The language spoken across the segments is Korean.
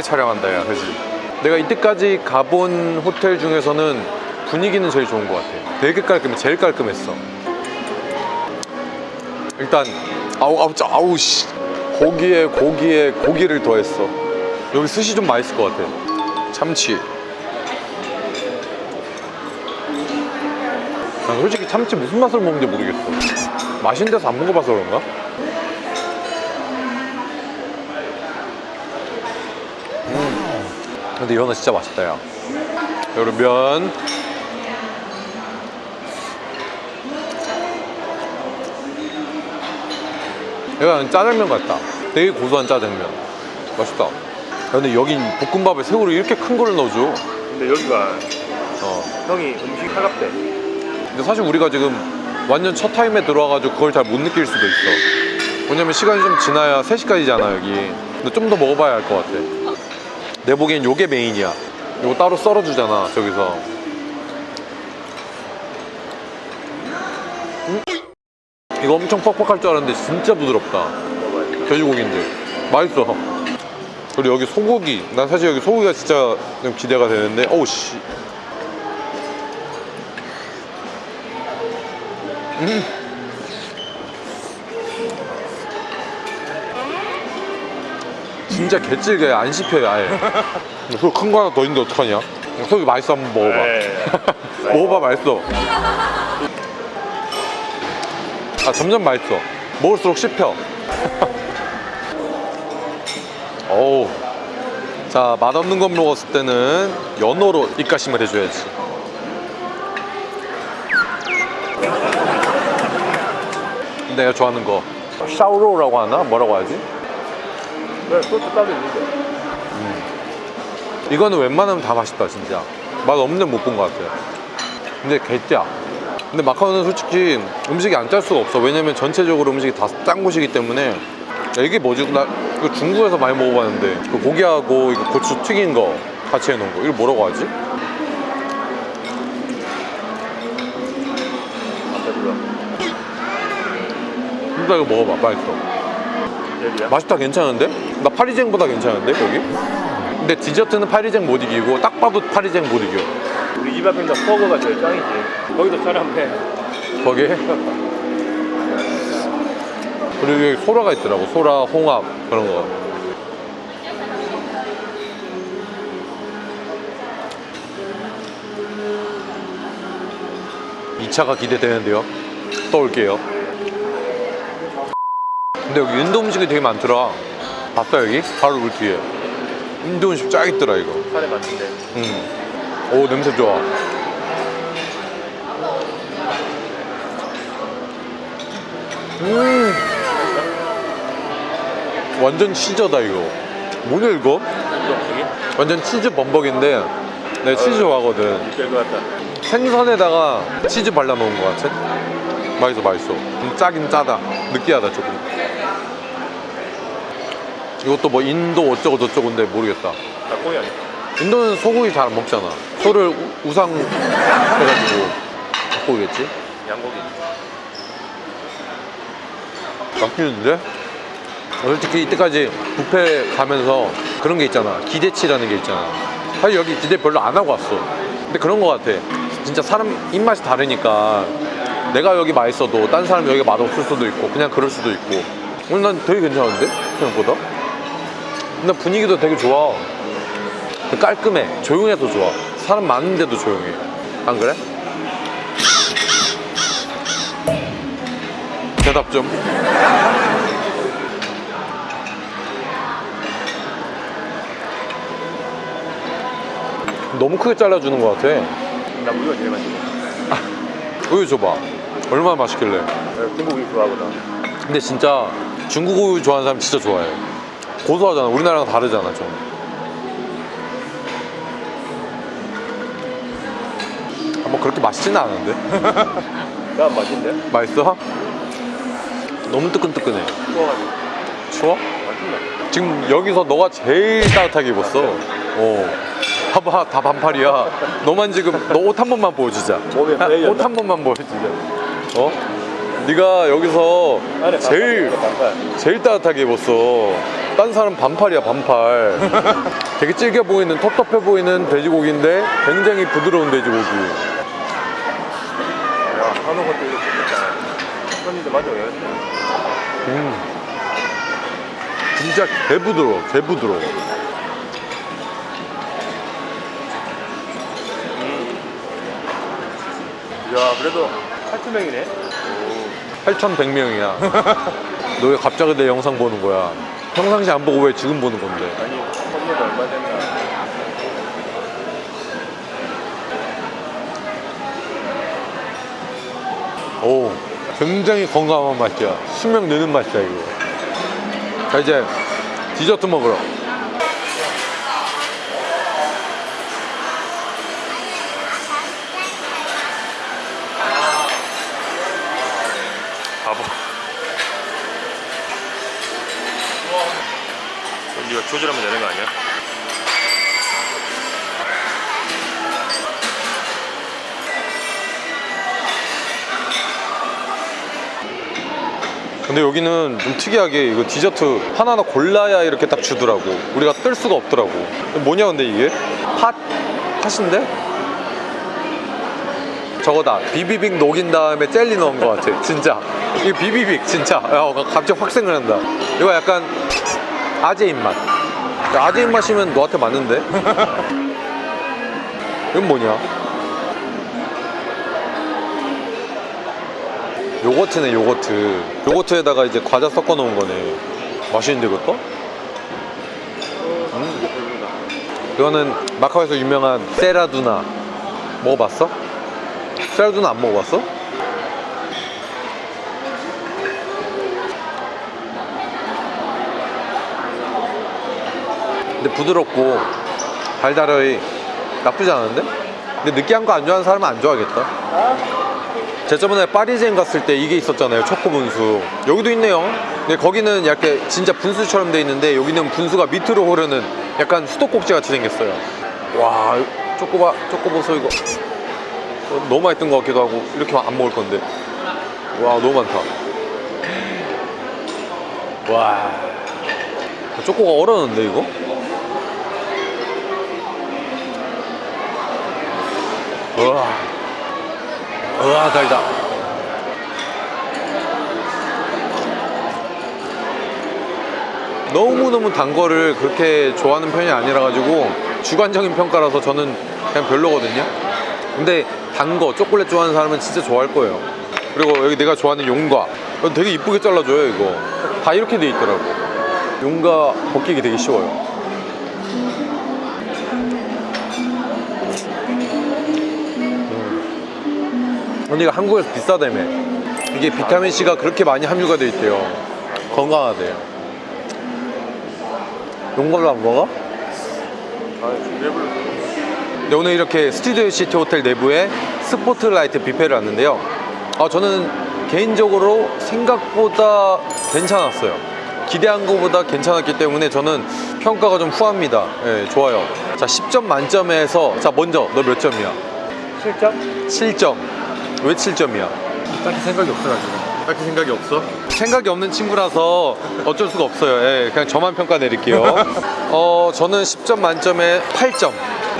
오랜만에 촬영한다 야 그지? 내가 이때까지 가본 호텔 중에서는 분위기는 제일 좋은 것 같아. 되게 깔끔해 제일 깔끔했어. 일단 아우 아우 짜 아우 씨. 고기에 고기에 고기를 더했어. 여기 스시 좀 맛있을 것 같아. 참치. 난 솔직히 참치 무슨 맛을 먹는지 모르겠어. 맛있는 데서 안 먹어봐서 그런가? 근데 이거는 진짜 맛있다 야 여러분 면 약간 짜장면 같다. 되게 고소한 짜장면. 맛있다. 야, 근데 여긴 볶음밥에 새우를 이렇게 큰걸 넣어줘. 근데 여기가 어. 형이 음식 차갑대. 근데 사실 우리가 지금 완전 첫 타임에 들어와가지고 그걸 잘 못 느낄 수도 있어. 왜냐면 시간이 좀 지나야 3시까지잖아 여기. 근데 좀 더 먹어봐야 할 것 같아 내 보기엔 요게 메인이야. 요거 따로 썰어주잖아 저기서. 음? 이거 엄청 퍽퍽할 줄 알았는데 진짜 부드럽다. 돼지고기인데. 맛있어. 그리고 여기 소고기. 난 사실 여기 소고기가 진짜 좀 기대가 되는데. 어우 씨 진짜 개찔게 안 씹혀요 아예 소 큰거 하나 더 있는데 어떡하냐? 소고기 맛있어 한번 먹어봐. 네. 먹어봐 맛있어. 아 점점 맛있어. 먹을수록 씹혀. 어우. 자 맛없는 거 먹었을 때는 연어로 입가심을 해줘야지. 내가 좋아하는 거. 샤오로우라고 하나? 뭐라고 하지? 네, 소스 따로 있는데. 이거는 웬만하면 다 맛있다 진짜. 맛 없는 데못본 것 같아요. 근데 개짜. 근데 마카오는 솔직히 음식이 안 짤 수가 없어. 왜냐면 전체적으로 음식이 다 짠 곳이기 때문에. 야, 이게 뭐지? 나 이거 중국에서 많이 먹어봤는데 그 고기하고 이거 고추 튀긴 거 같이 해놓은 거. 이걸 뭐라고 하지? 아까 들어 진짜 이거 먹어봐. 맛있어 여기야? 맛있다 괜찮은데? 나 파리쟁보다 괜찮은데 여기? 근데 디저트는 파리쟁 못 이기고 딱 봐도 파리쟁 못 이겨. 우리 집 앞에 있는 버거가 제일 짱이지. 거기도 촬영해. 거기에 그리고 여기 소라가 있더라고. 소라, 홍합 그런 거. 이차가 기대되는데요. 또 올게요 근데 여기 인도 음식이 되게 많더라. 봤어 여기? 바로 물 뒤에. 인도 음식 쫙 있더라 이거. 산에 맞는데. 음. 오 냄새 좋아. 음. 완전 치저다 이거. 뭐냐 이거? 완전 치즈 범벅인데 내가 치즈 좋아하거든. 같다. 생선에다가 치즈 발라놓은 것 같아. 맛있어 맛있어. 좀 짜긴 짜다. 느끼하다 조금 이것도 뭐 인도 어쩌고 저쩌고인데 모르겠다. 닭고기 아니야? 인도는 소고기 잘 안 먹잖아. 소를 우- 우상 해가지고 닭고기겠지? 양고기. 맛있는데? 솔직히 이때까지 뷔페 가면서 그런 게 있잖아. 기대치라는 게 있잖아. 사실 여기 기대 별로 안 하고 왔어. 근데 그런 거 같아. 진짜 사람 입맛이 다르니까 내가 여기 맛있어도 딴 사람 여기 맛없을 수도 있고 그냥 그럴 수도 있고. 오늘 난 되게 괜찮은데? 생각보다 근데 분위기도 되게 좋아. 깔끔해. 조용해서 좋아. 사람 많은데도 조용해. 안 그래? 대답 좀. 너무 크게 잘라주는 것 같아. 나 우유가 제일 맛있어. 우유 줘봐. 얼마나 맛있길래. 중국 우유 좋아하거든 근데 진짜 중국 우유 좋아하는 사람 진짜 좋아해 고소하잖아 우리나라랑 다르잖아 좀 아, 뭐 그렇게 맛있지는 않은데 난 맛있는데? 맛있어? 너무 뜨끈뜨끈해 추워가지고 추워? 맛있네 지금 여기서 너가 제일 따뜻하게 입었어 어. 봐봐 다 반팔이야 너만 지금 너 옷 한 번만 보여주자 몸에 배였나? 옷한 번만 보여주자 어? 네가 여기서 제일 제일 따뜻하게 입었어 딴 사람 반팔이야 반팔. 되게 질겨 보이는 텁텁해 보이는 돼지고기인데 굉장히 부드러운 돼지고기. 야 한우 것도 이거 좋겠다 손님들 만족해야겠다 음. 진짜 개부드러워 개부드러워. 야 그래도 8,000명이네. 8,100명이야. 너 왜 갑자기 내 영상 보는 거야 평상시 안 보고 왜 지금 보는 건데? 아니 선물도 얼마 됐나. 오 굉장히 건강한 맛이야. 수명 느는 맛이야 이거. 자 이제 디저트 먹으러. 바보 네가 조절하면 되는 거 아니야? 근데 여기는 좀 특이하게 이거 디저트 하나하나 골라야 이렇게 딱 주더라고 우리가 뜰 수가 없더라고 뭐냐 근데 이게? 팥? 팥인데? 저거다 비비빅 녹인 다음에 젤리 넣은 것 같아 진짜 이거 비비빅 진짜 야, 갑자기 확 생각난다 이거 약간 아재 입맛 야, 아재 입맛이면 너한테 맞는데? 이건 뭐냐? 요거트네 요거트 요거트에다가 이제 과자 섞어 놓은 거네 맛있는데 그것도? 음. 이거는 마카오에서 유명한 세라두나 먹어봤어? 세라두나 안 먹어봤어? 근데 부드럽고 달달하이 나쁘지 않은데? 근데 느끼한 거 안 좋아하는 사람은 안 좋아하겠다. 제가 저번에 파리젠 갔을 때 이게 있었잖아요 초코 분수. 여기도 있네요. 근데 거기는 약간 진짜 분수처럼 돼 있는데 여기는 분수가 밑으로 흐르는 약간 수도꼭지 같이 생겼어요. 와 초코바 초코보소 이거. 어, 너무 맛있던 것 같기도 하고 이렇게 안 먹을 건데. 와 너무 많다. 와. 초코가 얼었는데 이거? 우와. 우와 달다. 너무너무 단 거를 그렇게 좋아하는 편이 아니라 가지고 주관적인 평가라서 저는 그냥 별로거든요. 근데 단 거 초콜릿 좋아하는 사람은 진짜 좋아할 거예요. 그리고 여기 내가 좋아하는 용과. 되게 이쁘게 잘라줘요 이거. 다 이렇게 돼 있더라고. 용과 벗기기 되게 쉬워요 이거 한국에서 비싸다며. 이게 비타민C가 그렇게 많이 함유가 돼 있대요. 건강하대요 용걸로 안 먹어? 네, 오늘 이렇게 스튜디오 시티 호텔 내부에 스포트라이트 뷔페를 왔는데요. 아, 저는 개인적으로 생각보다 괜찮았어요. 기대한 것보다 괜찮았기 때문에 저는 평가가 좀 후합니다. 예, 좋아요. 자 10점 만점에서 자 먼저 너 몇 점이야? 7점? 7점 왜 7점이야? 딱히 생각이 없어가지고 딱히 생각이 없어? 생각이 없는 친구라서 어쩔 수가 없어요. 예, 그냥 저만 평가 내릴게요. 어, 저는 10점 만점에 8점.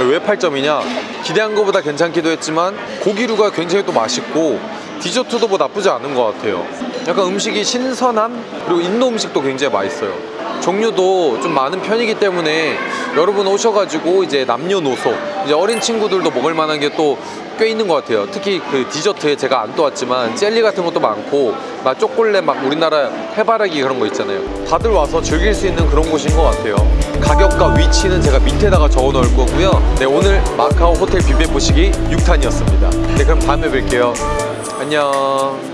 왜 8점이냐? 기대한 것보다 괜찮기도 했지만 고기류가 굉장히 또 맛있고 디저트도 뭐 나쁘지 않은 것 같아요. 약간 음식이 신선함 그리고 인도 음식도 굉장히 맛있어요. 종류도 좀 많은 편이기 때문에 여러분 오셔가지고 이제 남녀노소 이제 어린 친구들도 먹을 만한 게 또 꽤 있는 것 같아요. 특히 그 디저트에 제가 안 떠왔지만 젤리 같은 것도 많고 막 초콜릿 막 우리나라 해바라기 그런 거 있잖아요. 다들 와서 즐길 수 있는 그런 곳인 것 같아요. 가격과 위치는 제가 밑에다가 적어 놓을 거고요. 네 오늘 마카오 호텔 뷔페 보시기 6탄이었습니다. 네 그럼 다음에 뵐게요. 안녕.